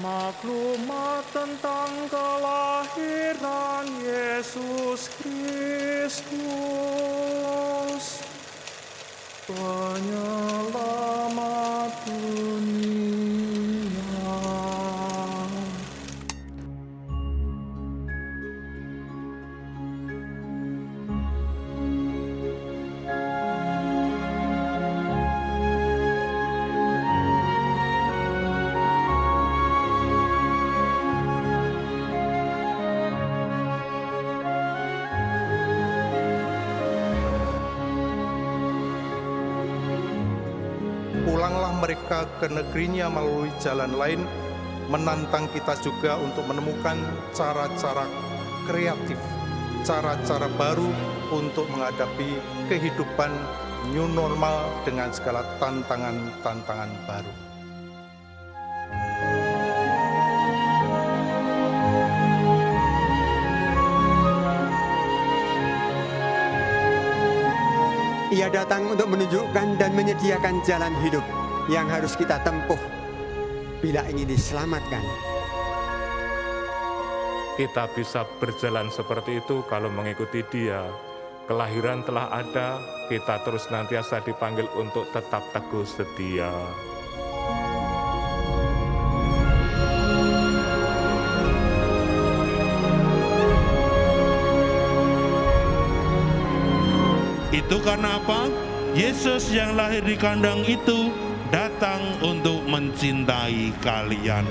Maklumat tentang kelahiran Yesus Kristus, penyelamat pulanglah mereka ke negerinya melalui jalan lain, menantang kita juga untuk menemukan cara-cara kreatif, cara-cara baru untuk menghadapi kehidupan new normal dengan segala tantangan-tantangan baru. Ia datang untuk menunjukkan dan menyediakan jalan hidup yang harus kita tempuh bila ingin diselamatkan. Kita bisa berjalan seperti itu kalau mengikuti dia. Kelahiran telah ada, kita terus nantiasa dipanggil untuk tetap teguh setia. Itu karena apa? Yesus yang lahir di kandang itu datang untuk mencintai kalian.